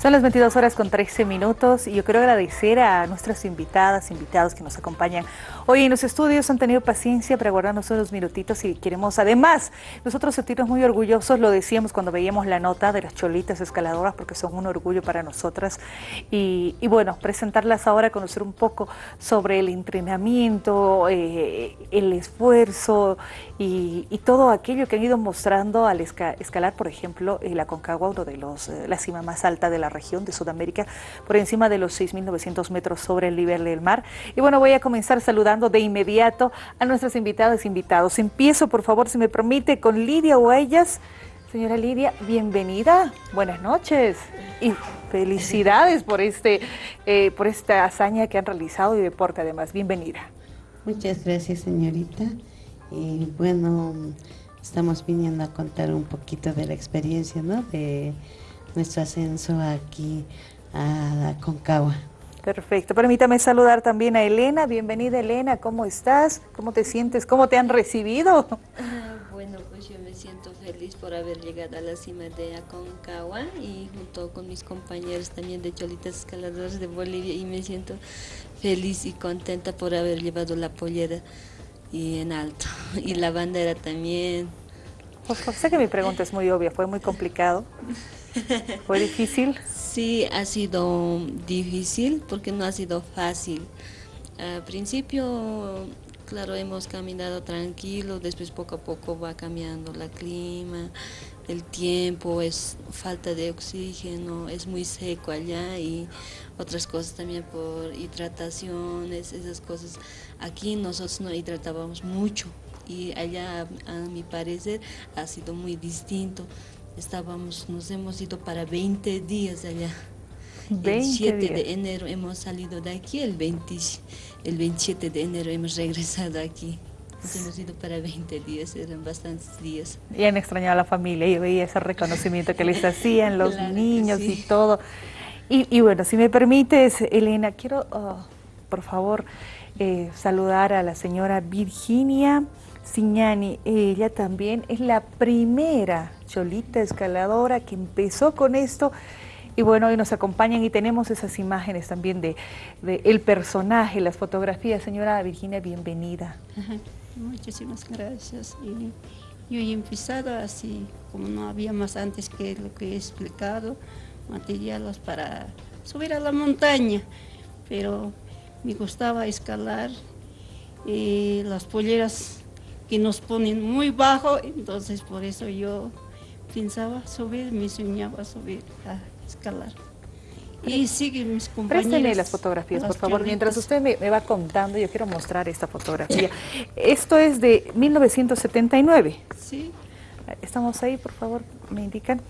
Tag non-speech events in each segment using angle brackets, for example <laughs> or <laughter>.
Son las 22 horas con 13 minutos y yo quiero agradecer a nuestras invitadas, invitados que nos acompañan hoy en los estudios. Han tenido paciencia para guardarnos unos minutitos y queremos además nosotros sentirnos muy orgullosos, lo decíamos cuando veíamos la nota de las cholitas escaladoras porque son un orgullo para nosotras y, bueno, presentarlas ahora, conocer un poco sobre el entrenamiento, eh, el esfuerzo y, todo aquello que han ido mostrando al escalar, por ejemplo, la Concagua, uno de los, eh, la cima más alta de la región de Sudamérica, por encima de los 6.900 metros sobre el nivel del mar. Y bueno, voy a comenzar saludando de inmediato a nuestras invitadas e invitados. Empiezo, por favor, si me permite, con Lidia Huellas. Señora Lidia, bienvenida, buenas noches y felicidades por, este, eh, por esta hazaña que han realizado y deporte además. Bienvenida. Muchas gracias, señorita. Y bueno, estamos viniendo a contar un poquito de la experiencia, ¿no? De nuestro ascenso aquí a Concagua. Perfecto. Permítame saludar también a Elena. Bienvenida, Elena. ¿Cómo estás? ¿Cómo te sientes? ¿Cómo te han recibido? Ah, bueno, pues yo me siento feliz por haber llegado a la cima de Aconcagua y junto con mis compañeros también de Cholitas Escaladores de Bolivia y me siento feliz y contenta por haber llevado la pollera y en alto y la bandera también. Sé que mi pregunta es muy obvia, fue muy complicado. ¿Fue difícil? Sí, ha sido difícil porque no ha sido fácil. Al principio, claro, hemos caminado tranquilo, después poco a poco va cambiando la clima, el tiempo, es falta de oxígeno, es muy seco allá y otras cosas también por hidrataciones, esas cosas. Aquí nosotros no hidratábamos mucho y allá, a mi parecer, ha sido muy distinto estábamos, nos hemos ido para 20 días allá. 20 el 7 de enero hemos salido de aquí, el, 20, el 27 de enero hemos regresado aquí. Nos hemos ido para 20 días, eran bastantes días. Y han extrañado a la familia y veía ese reconocimiento que les hacían los <laughs> niños y todo. Y, bueno, si me permites, Elena, quiero, oh, por favor, eh, saludar a la señora Virginia Signani, ella también es la primera cholita escaladora que empezó con esto y bueno, hoy nos acompañan y tenemos esas imágenes también de, el personaje, las fotografías. Señora Virginia, bienvenida. Muchísimas gracias. Y yo he empezado así, como no había más antes que lo que he explicado, materiales para subir a la montaña, pero me gustaba escalar y las polleras que nos ponen muy bajo, entonces por eso yo pensaba subir, me soñaba subir a escalar. Y siguen mis compañeros. Préstele las fotografías, por favor. Mientras usted me, va contando, yo quiero mostrar esta fotografía. Esto es de 1979. Sí. Estamos ahí, por favor, me indican.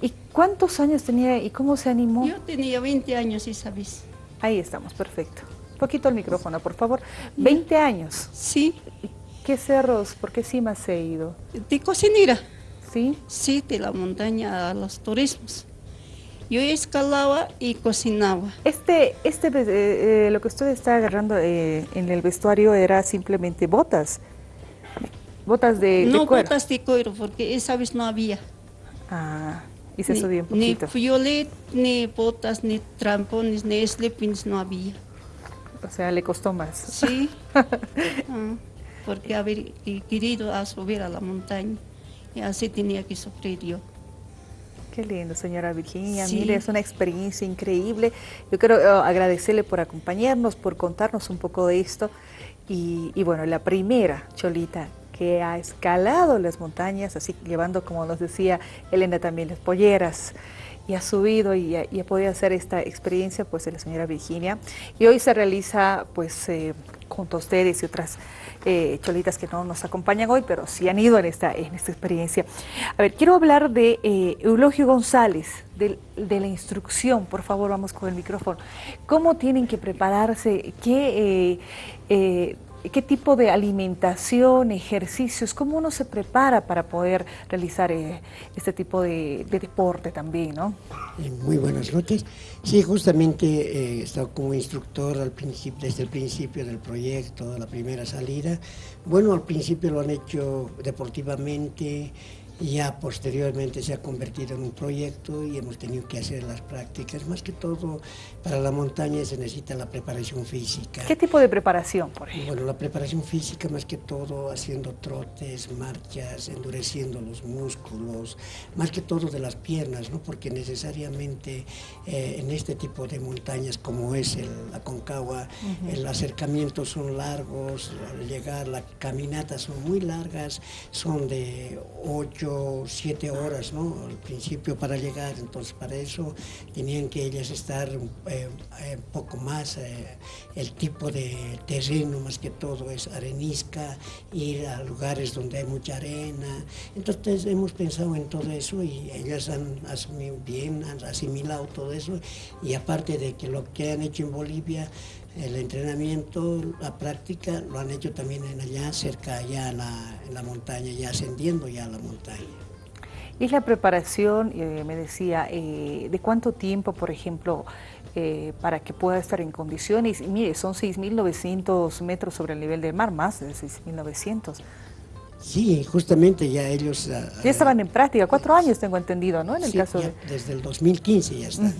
¿Y cuántos años tenía y cómo se animó? Yo tenía 20 años, Isabis. Ahí estamos, perfecto. Un poquito el micrófono, por favor. 20 años. Sí. ¿Qué cerros, por qué cimas se ha ido? De cocinera. ¿Sí? Sí, de la montaña a los turismos. Yo escalaba y cocinaba. Este, este eh, eh, lo que usted está agarrando eh, en el vestuario era simplemente botas. Botas de, no, botas de cuero, porque esa vez no había. Ah, y se subió un poquito. Ni violet, ni botas, ni trampones, ni slippings no había. O sea, le costó más. Sí. <laughs> Ah porque haber querido a subir a la montaña y así tenía que sufrir yo. Qué lindo, señora Virginia. Mire, es una experiencia increíble. Yo quiero eh, agradecerle por acompañarnos, por contarnos un poco de esto. Y, bueno, la primera cholita que ha escalado las montañas, así llevando, como nos decía Elena, también las polleras, y ha subido y ha, podido hacer esta experiencia, pues, de la señora Virginia. Y hoy se realiza, pues, eh, junto a ustedes y otras eh, cholitas que no nos acompañan hoy, pero sí han ido en esta, en esta experiencia. A ver, quiero hablar de eh, Eulogio González, de, la instrucción, por favor, vamos con el micrófono. ¿Cómo tienen que prepararse? ¿Qué eh, qué tipo de alimentación, ejercicios, cómo uno se prepara para poder realizar eh, este tipo de, deporte también, ¿no? Eh, muy buenas noches. Sí, justamente eh, he estado como instructor desde el principio del proyecto, la primera salida. Bueno, al principio lo han hecho deportivamente, ya posteriormente se ha convertido en un proyecto y hemos tenido que hacer las prácticas. Más que todo, para la montaña se necesita la preparación física. ¿Qué tipo de preparación, por ejemplo? Bueno, la preparación física más que todo haciendo trotes, marchas, endureciendo los músculos, más que todo de las piernas, ¿no? porque necesariamente eh, en este tipo de montañas como es el, la Concagua, el acercamiento son largos, al llegar la caminata son muy largas, son de 8, 7 horas, ¿no? Al principio para llegar, entonces para eso tenían que ellas estar un eh, eh, poco más, eh, el tipo de terreno más que todo es arenisca, ir a lugares donde hay mucha arena, entonces hemos pensado en todo eso y ellas han asumido bien, han asimilado todo eso. Y aparte de que lo que han hecho en Bolivia, el entrenamiento, la práctica, lo han hecho también en allá, cerca allá en la, en la montaña, ya ascendiendo ya a la montaña. Y la preparación, eh, me decía, eh, ¿de cuánto tiempo, por ejemplo, eh, para que pueda estar en condiciones? Mire, son 6.900 metros sobre el nivel del mar, más de 6.900. Sí, justamente ya ellos... ah, Ya estaban en práctica, cuatro años tengo entendido, ¿no? En el Sí, caso ya de... desde el 2015 ya está.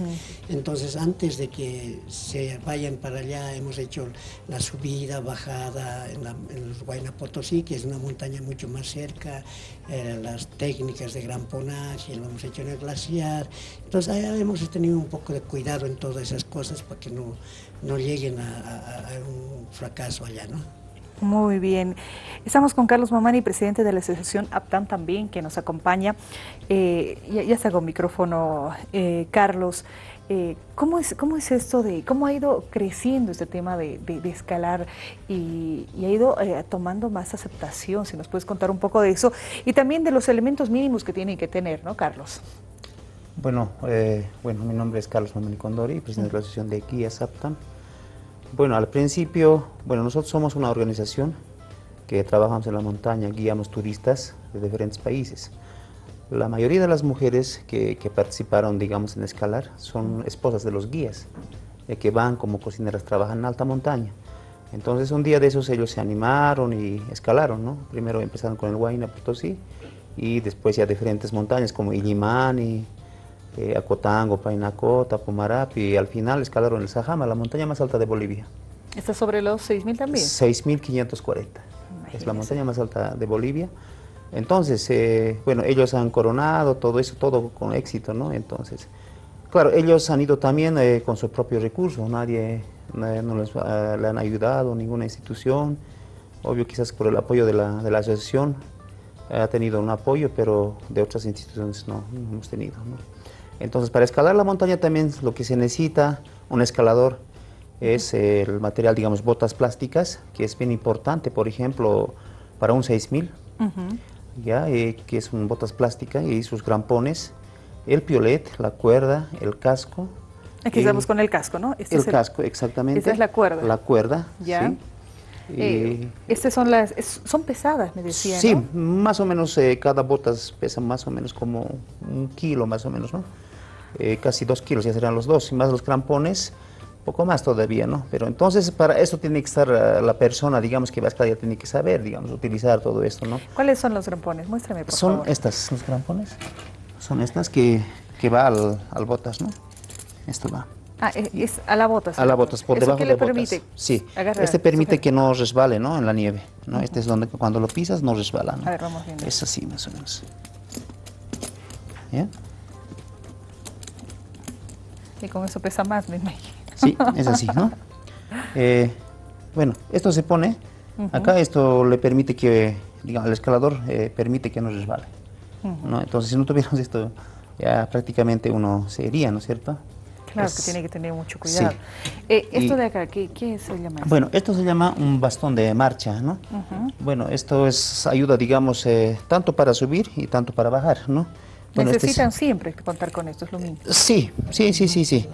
Entonces, antes de que se vayan para allá, hemos hecho la subida, bajada en, la, en el Huayna Potosí, que es una montaña mucho más cerca, eh, las técnicas de gran ponaje, lo hemos hecho en el glaciar. Entonces, allá hemos tenido un poco de cuidado en todas esas cosas para que no, no lleguen a, a- a un fracaso allá, ¿no? Muy bien. Estamos con Carlos Mamani, presidente de la Asociación APTAN también, que nos acompaña. Eh, ya, ya está con micrófono, eh, Carlos. Eh, ¿cómo, es, ¿Cómo es esto de, cómo ha ido creciendo este tema de, escalar y, ha ido eh, tomando más aceptación? Si nos puedes contar un poco de eso y también de los elementos mínimos que tienen que tener, ¿no, Carlos? Bueno, bueno, mi nombre es Carlos Mamani Condori, presidente de la Asociación de Guías APTAN. Bueno, al principio, bueno, nosotros somos una organización que trabajamos en la montaña, guiamos turistas de diferentes países. La mayoría de las mujeres que, participaron, digamos, en escalar son esposas de los guías, eh, que van como cocineras, trabajan en alta montaña. Entonces un día de esos ellos se animaron y escalaron, ¿no? Primero empezaron con el Huayna Potosí y después ya diferentes montañas como Illimani, eh, Acotango, Painacota, Pumarapi y al final escalaron el Sajama, la montaña más alta de Bolivia. ¿Está sobre los 6.000 también? 6.540. Es la montaña más alta de Bolivia. Entonces, eh, bueno, ellos han coronado todo eso, todo con éxito, ¿no? Entonces, claro, ellos han ido también eh, con su propio recurso, nadie nadie no les ah, le han ayudado, ninguna institución. Obvio, quizás por el apoyo de la, de la asociación ha tenido un apoyo, pero de otras instituciones no, no hemos tenido, ¿no? Entonces, para escalar la montaña también lo que se necesita, un escalador, es el material, digamos, botas plásticas, que es bien importante, por ejemplo, para un 6000, ya, eh, que es un botas plásticas y sus grampones, el piolet, la cuerda, el casco. Aquí el- estamos con el casco, ¿no? Este el es casco, exactamente. esa es la cuerda. La cuerda, Ya. sí. Eh, Y- estas son las, es- son pesadas, me decía, Sí, ¿no? más o menos eh, cada botas pesa más o menos como un kilo más o menos, ¿no? Eh, casi dos kilos ya serán los dos, y más los crampones, poco más todavía, ¿no? Pero entonces para eso tiene que estar eh, la persona, digamos, que va a escalar, ya tiene que saber, digamos, utilizar todo esto, ¿no? ¿Cuáles son los grampones? Muéstrame, por Son favor. estas, los crampones, son estas que, que va al, al botas, ¿no? Esto va. Ah, es, a la botas. A la botas, por ¿Eso debajo qué de le botas. permite? Sí, Agarra, este permite que no resbale, ¿no? En la nieve, ¿no? Este es donde cuando lo pisas no resbala, ¿no? A ver, vamos viendo. Es así más o menos. ¿Ya? Y con eso pesa más, me imagino. Sí, es así, ¿no? <laughs> Eh, bueno, esto se pone, acá esto le permite que, digamos, el escalador eh, permite que no resbale, ¿no? Entonces, si no tuviéramos esto, ya prácticamente uno se iría, ¿no es cierto? Claro, Es- que tiene que tener mucho sí. cuidado. Eh, esto Y- de acá, ¿qué, qué se llama? Bueno, esto se llama un bastón de marcha, ¿no? Bueno, esto es ayuda, digamos, eh, tanto para subir y tanto para bajar, ¿no? Bueno, este es- Necesitan siempre contar con esto, es lo mismo. Sí, sí, sí, sí, sí.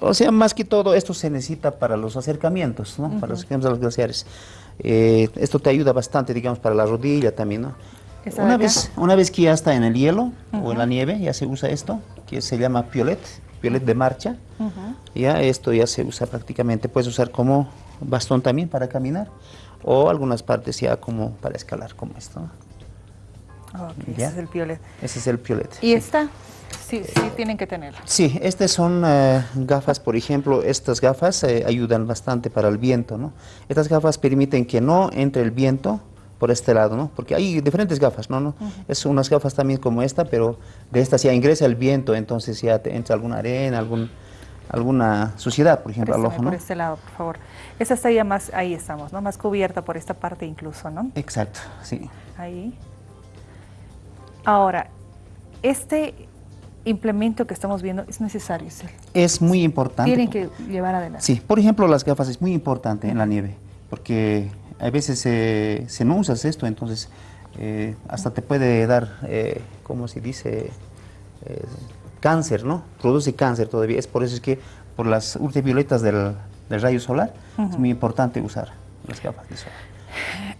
O sea, más que todo esto se necesita para los acercamientos, ¿no? Para los acercamientos a los glaciares. Eh, esto te ayuda bastante, digamos, para la rodilla también, ¿no? ¿Esta de Una vez, una vez que ya está en el hielo o en la nieve, ya se usa esto, que se llama piolet, piolet de marcha. Ya esto ya se usa prácticamente, puedes usar como bastón también para caminar o algunas partes ya como para escalar, como esto. ¿no? Ok, ese es el piolet. Ese es el piolet. ¿Y esta? Sí, sí tienen que tenerla. Sí, estas son eh, gafas, por ejemplo, estas gafas eh, ayudan bastante para el viento, ¿no? Estas gafas permiten que no entre el viento por este lado, ¿no? Porque hay diferentes gafas, ¿no? ¿no? Es unas gafas también como esta, pero de estas ya ingresa el viento, entonces ya te entra alguna arena, algún, alguna suciedad, por ejemplo, al ojo, ¿no? Por este lado, por favor. Esa está ya más, ahí estamos, ¿no? Más cubierta por esta parte incluso, ¿no? Exacto, sí. Ahí. Ahora, este implemento que estamos viendo es necesario, ¿sí? Es muy importante. Tienen que llevar adelante. Sí, por ejemplo, las gafas es muy importante en la nieve, porque a veces si no usas esto, entonces eh, hasta te puede dar, eh, ¿cómo se dice? Eh, cáncer, ¿no? Produce cáncer todavía. Es por eso es que por las ultravioletas del, del rayo solar es muy importante usar las gafas de sol.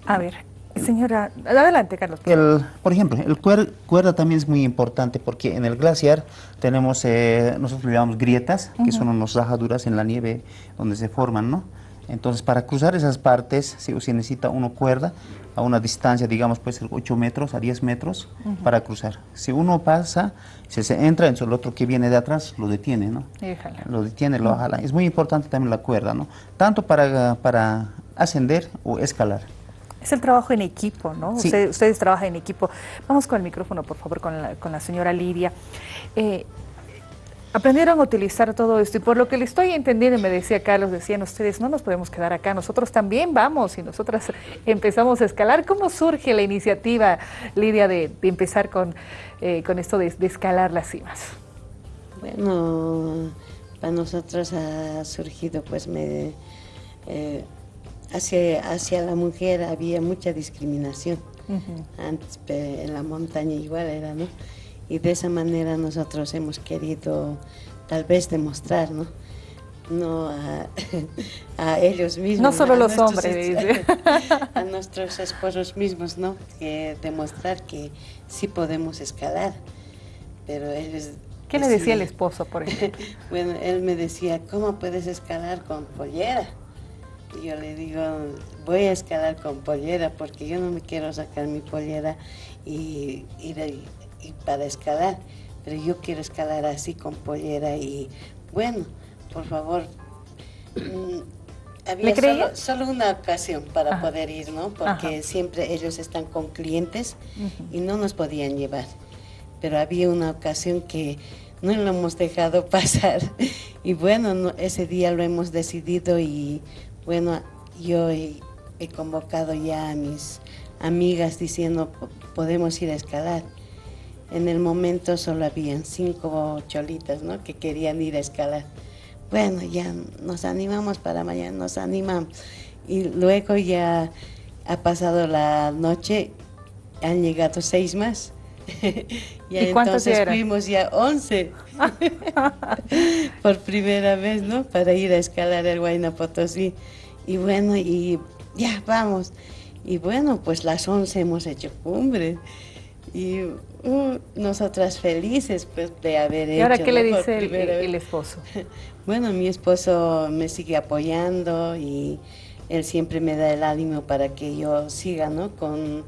A ver, señora, adelante, Carlos. El, por ejemplo, el cuer- cuerda también es muy importante porque en el glaciar tenemos, eh, nosotros le llamamos grietas, que son unas rajaduras en la nieve donde se forman, ¿no? Entonces, para cruzar esas partes, se, se necesita una cuerda a una distancia, digamos, puede ser 8 metros a 10 metros para cruzar. Si uno pasa, si se entra, entonces el otro que viene de atrás lo detiene, ¿no? Déjala. Lo detiene, lo jala. Es muy importante también la cuerda, ¿no? Tanto para, para ascender o escalar. Es el trabajo en equipo, ¿no? Sí. Ustedes trabajan en equipo. Vamos con el micrófono, por favor, con la, con la señora Lidia. Eh, aprendieron a utilizar todo esto y por lo que le estoy entendiendo, me decía Carlos, decían ustedes, no nos podemos quedar acá, nosotros también vamos y nosotras <laughs> empezamos a escalar. ¿Cómo surge la iniciativa, Lidia, de, de empezar con, eh, con esto de, de escalar las cimas? Bueno, para nosotros ha surgido, pues, me, eh, hacia, hacia la mujer había mucha discriminación. Antes en la montaña igual era, ¿no? Y de esa manera nosotros hemos querido tal vez demostrar, ¿no? No a, <laughs> a ellos mismos. No solo a los hombres, <laughs> a nuestros esposos mismos, ¿no? Que demostrar que sí podemos escalar. Pero ellos... ¿Qué le decía el esposo, por ejemplo? <laughs> bueno, él me decía, ¿cómo puedes escalar con pollera? Y yo le digo, voy a escalar con pollera porque yo no me quiero sacar mi pollera y ir ahí- y para escalar, pero yo quiero escalar así con pollera y bueno, por favor. mm, había solo, solo una ocasión para Ajá. poder ir, ¿no? Porque Ajá. siempre ellos están con clientes y no nos podían llevar pero había una ocasión que no lo hemos dejado <laughs> pasar. Y bueno, no- ese día lo hemos decidido y bueno, yo he, he convocado ya a mis amigas diciendo, "Po- podemos ir a escalar. En el momento solo habían cinco cholitas, ¿no? Que querían ir a escalar. Bueno, ya nos animamos para mañana, nos animamos. Y luego ya ha pasado la noche, han llegado seis más. <laughs> ¿Y cuántos entonces eran? fuimos ya 11 <laughs> por primera vez, ¿no? Para ir a escalar el Huayna Potosí. Y bueno, y ya vamos. Y bueno, pues las 11 hemos hecho cumbre. Y uh, nosotras felices pues de haber ¿Y hecho. ahora qué le dice el, el esposo? <laughs> Bueno, mi esposo me sigue apoyando y él siempre me da el ánimo para que yo siga ¿no? con,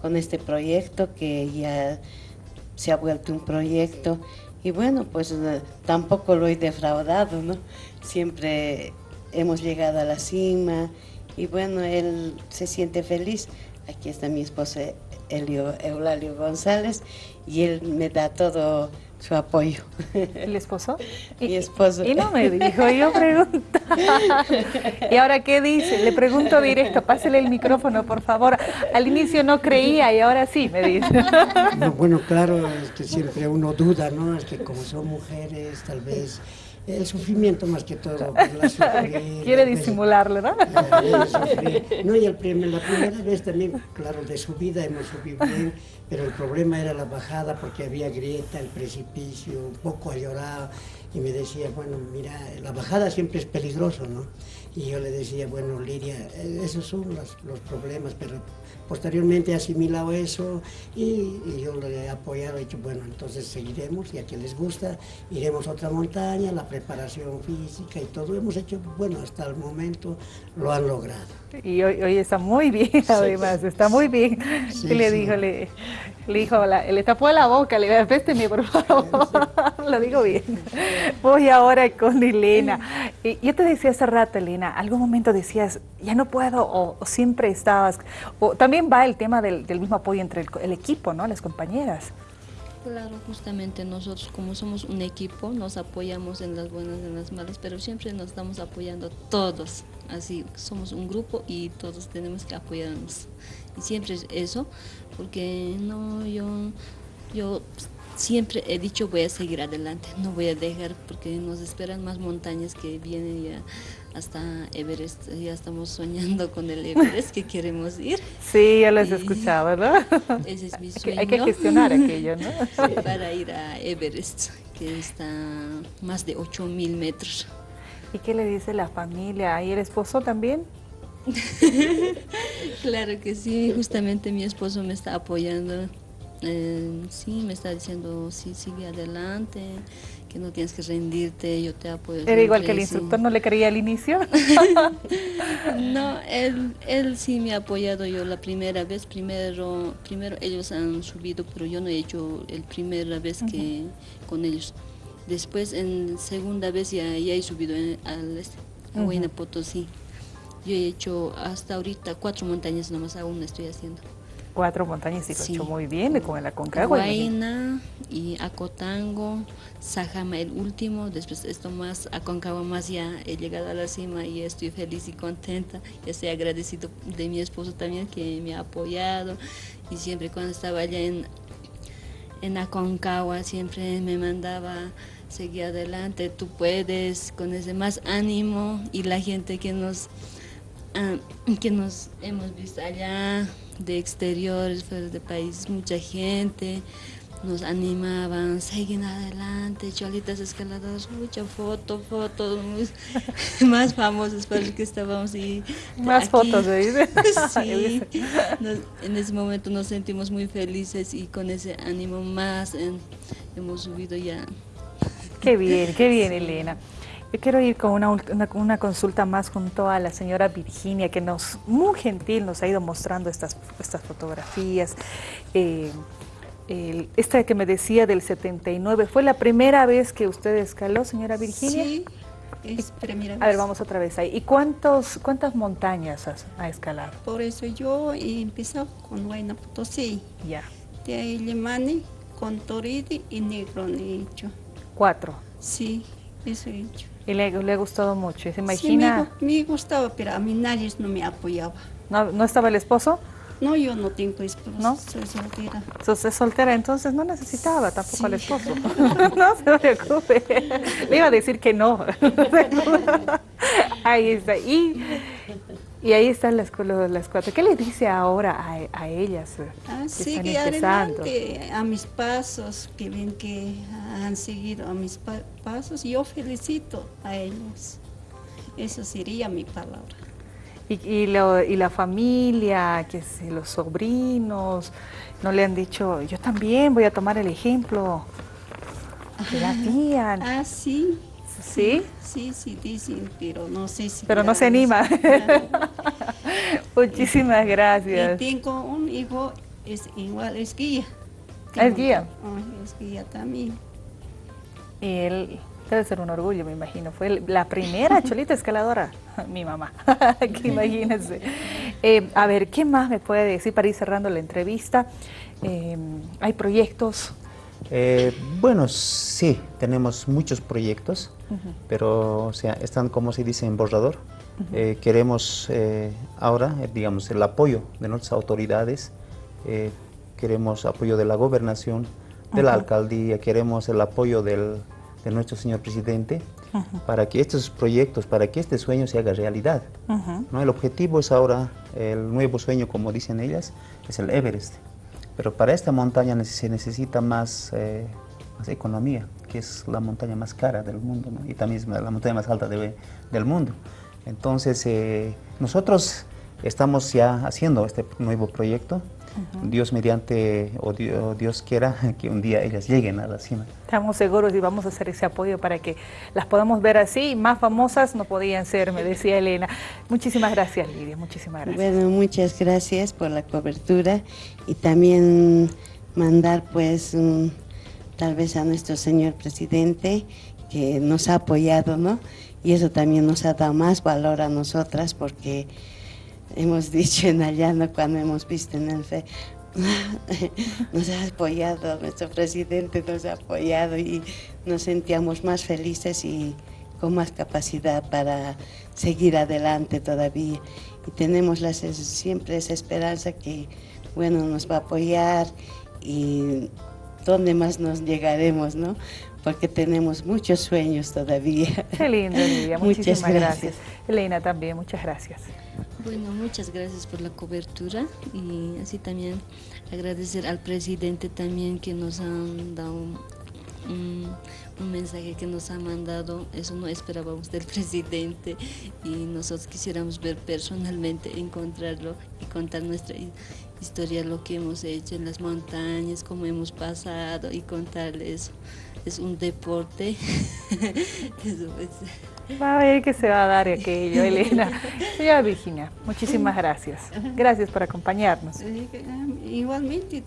con este proyecto que ya se ha vuelto un proyecto. Y bueno, pues eh, tampoco lo he defraudado, ¿no? Siempre hemos llegado a la cima y bueno, él se siente feliz. Aquí está mi esposo Elio, Eulalio González y él me da todo su apoyo. ¿El esposo? <laughs> Mi esposo. Y no me dijo, yo pregunto. <laughs> ¿Y ahora qué dice? Le pregunto directo, pásele el micrófono, por favor. Al inicio no creía y ahora sí, me dice. No, bueno, claro, es que siempre uno duda, ¿no? Es que como son mujeres, tal vez el sufrimiento más que todo. la <laughs> sufrir, Quiere disimularle, ¿no? No, y el primer- la primera vez también, claro, de subida hemos subido bien, pero el problema era la bajada porque había grieta, el precipicio, un poco a llorar. y me decía, bueno, mira, la bajada siempre es peligroso, ¿no? Y yo le decía, bueno, Lidia, eh, esos son los, los problemas, pero posteriormente he asimilado eso y, y, yo le he apoyado, he dicho, bueno, entonces seguiremos y a quien les gusta, iremos a otra montaña, la preparación física y todo, hemos hecho, bueno, hasta el momento lo han logrado. Y hoy, hoy está muy bien, sí. además, está muy bien. Sí, le dijo? Le, le dijo, la, le tapó la boca, le dijo, présteme por favor, <laughs> <laughs> lo digo bien. Voy ahora con Elena. Yo te decía hace rato, Elena, algún momento decías, ya no puedo, o, siempre estabas, o también va el tema del, mismo apoyo entre el, el, equipo, ¿no? Las compañeras. Claro, justamente nosotros como somos un equipo, nos apoyamos en las buenas y en las malas, pero siempre nos estamos apoyando todos, así, somos un grupo y todos tenemos que apoyarnos. Y siempre es eso, porque no, yo, yo siempre he dicho voy a seguir adelante, no voy a dejar porque nos esperan más montañas que vienen ya hasta Everest, ya estamos soñando con el Everest que queremos ir. <laughs> Sí, ya les escuchaba, ¿no? <laughs> Ese es mi <laughs> sueño. Hay que gestionar aquello, ¿no? Sí, para ir a Everest, que está más de 8000 metros. ¿Y qué le dice la familia? ¿Y el esposo también? claro que sí, justamente mi esposo me está apoyando. Eh, sí, me está diciendo, sí, sigue adelante, que no tienes que rendirte, yo te apoyo. ¿Era igual que el instructor no le creía al inicio? <laughs> no, él, él sí me ha apoyado yo la primera vez, primero, primero ellos han subido, pero yo no he hecho el primera vez que uh -huh. con ellos. Después, en segunda vez ya, ya he subido en, al este, a Huayna uh -huh. Potosí. Yo he hecho hasta ahorita cuatro montañas nomás aún estoy haciendo. Cuatro montañas y lo sí. hecho muy bien con el Aconcagua. Huayna y Acotango, Sajama el último, después esto más, Aconcagua más ya he llegado a la cima y estoy feliz y contenta. Y estoy agradecido de mi esposo también que me ha apoyado y siempre cuando estaba allá en, en Aconcagua siempre me mandaba seguir adelante, tú puedes, con ese más ánimo y la gente que nos uh, que nos hemos visto allá de exteriores, fuera de país, mucha gente nos animaban, siguen adelante, cholitas escaladoras, mucha foto, fotos <laughs> más famosos para los que estábamos y más aquí, fotos ¿eh? <laughs> sí, nos, en ese momento nos sentimos muy felices y con ese ánimo más en, hemos subido ya. Qué bien, qué bien Elena. Yo quiero ir con una, una, una, consulta más junto a la señora Virginia, que nos, muy gentil, nos ha ido mostrando estas, estas fotografías. Eh, el, esta que me decía del 79, ¿fue la primera vez que usted escaló, señora Virginia? Sí, es primera vez. A ver, vamos otra vez ahí. ¿Y cuántos, cuántas montañas has, ha escalado? Por eso yo he empezado con Huayna Potosí. Ya. De ahí Limani, con Toridi y Negro he hecho. ¿Cuatro? Sí, eso he hecho. ¿Y le, le ha gustado mucho? ¿Se imagina? Sí, me, me, gustaba, pero a mí nadie no me apoyaba. ¿No, ¿no estaba el esposo? No, yo no tengo esposo, ¿No? soy soltera. ¿Sos soltera? Entonces no necesitaba tampoco sí. al esposo. <laughs> no se preocupe. Le iba a decir que no. <laughs> <laughs> ahí está. Y, y ahí están las, las cuatro. ¿Qué le dice ahora a, a ellas? Ah, que sigue adelante a mis pasos, que ven que han seguido a mis pa pasos. Yo felicito a ellos. Eso sería mi palabra. Y, y, lo, y, la familia, que si los sobrinos, no le han dicho, yo también voy a tomar el ejemplo de la tía. Ah, sí. ¿Sí? Sí, sí, dicen, pero no sé si... Pero no se anima. <laughs> Muchísimas gracias. Y tengo un hijo, es igual, es guía. ¿Es guía? Oh, es guía también. Y él debe ser un orgullo, me imagino. Fue la primera <laughs> cholita escaladora, <laughs> mi mamá. que imagínense. Eh, a ver, ¿qué más me puede decir para ir cerrando la entrevista? Eh, ¿Hay proyectos? Eh, bueno, sí, tenemos muchos proyectos, uh -huh. pero o sea, están como se dice en borrador. Uh -huh. queremos ahora, digamos, el apoyo de nuestras autoridades, queremos apoyo de la gobernación, de la uh -huh. alcaldía, queremos el apoyo del, de nuestro señor presidente para que estos proyectos, para que este sueño se haga realidad. ¿no? El objetivo es ahora, el nuevo sueño, como dicen ellas, es el Everest. Pero para esta montaña se necesita más, eh, más economía, que es la montaña más cara del mundo y también la montaña más alta del mundo. Entonces, eh, nosotros estamos ya haciendo este nuevo proyecto. Dios mediante, o Dios, quiera, <laughs> que un día ellas lleguen a la cima. Estamos seguros y vamos a hacer ese apoyo para que las podamos ver así. Más famosas no podían ser, me decía Elena. Muchísimas gracias, Lidia. Muchísimas gracias. Bueno, muchas gracias por la cobertura y también mandar pues tal vez a nuestro señor presidente que nos ha apoyado, ¿no? Y eso también nos ha dado más valor a nosotras porque hemos dicho en Allano cuando hemos visto en el FE, <laughs> nos ha apoyado, nuestro presidente nos ha apoyado y nos sentíamos más felices y con más capacidad para seguir adelante todavía. Y tenemos siempre esa esperanza que, bueno, nos va a apoyar y dónde más nos llegaremos, ¿no? Porque tenemos muchos sueños todavía. Qué lindo, Lidia. <laughs> Muchísimas gracias. Elena también, muchas gracias. Bueno, muchas gracias por la cobertura y así también agradecer al presidente también que nos han dado un, mensaje que nos ha mandado, eso no esperábamos del <laughs> presidente y nosotros quisiéramos ver personalmente, encontrarlo y contar nuestra historia, lo que hemos hecho en las montañas, cómo hemos pasado y contarle eso. Es un deporte. <laughs> <laughs> Va a ver que se va a dar aquello, Elena. <laughs> Señora Virginia, muchísimas gracias. Gracias por acompañarnos. Eh, igualmente,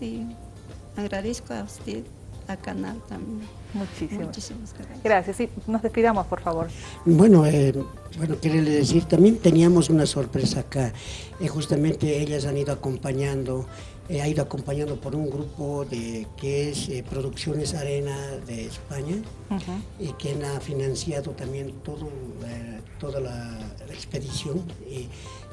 agradezco a usted, a Canal también. Muchísimas, Muchísimas gracias. Gracias. Sí, nos despidamos, por favor. Bueno, eh, bueno, quería decir, también teníamos una sorpresa acá. Eh, justamente ellas han ido acompañando ha ido acompañando por un grupo de que es eh, Producciones Arena de España y quien ha financiado también todo, toda la, la expedición.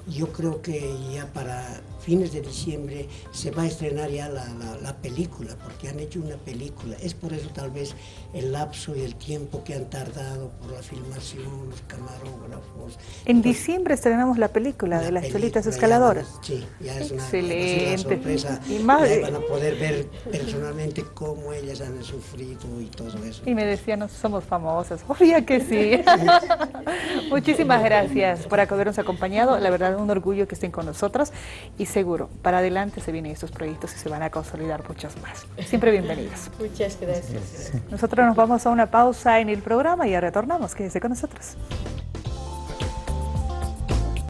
yo creo que ya para fines de diciembre se va a estrenar ya la, la, película, porque han hecho una película. Es por eso tal vez el lapso y el tiempo que han tardado por la filmación, los camarógrafos. En diciembre estrenamos la película de las cholitas escaladoras. sí, ya es una, Excelente. sorpresa. Y más, van a poder ver personalmente cómo ellas han sufrido y todo eso. Y me decían, no somos famosas. <laughs> Obvio que sí. <laughs> Muchísimas <laughs> gracias por habernos acompañado. La verdad, un orgullo que estén con nosotros. Y seguro, para adelante se vienen estos proyectos y se van a consolidar muchos más. Siempre bienvenidos. <laughs> Muchas gracias. Nosotros nos vamos a una pausa en el programa y ya retornamos. Quédese con nosotros.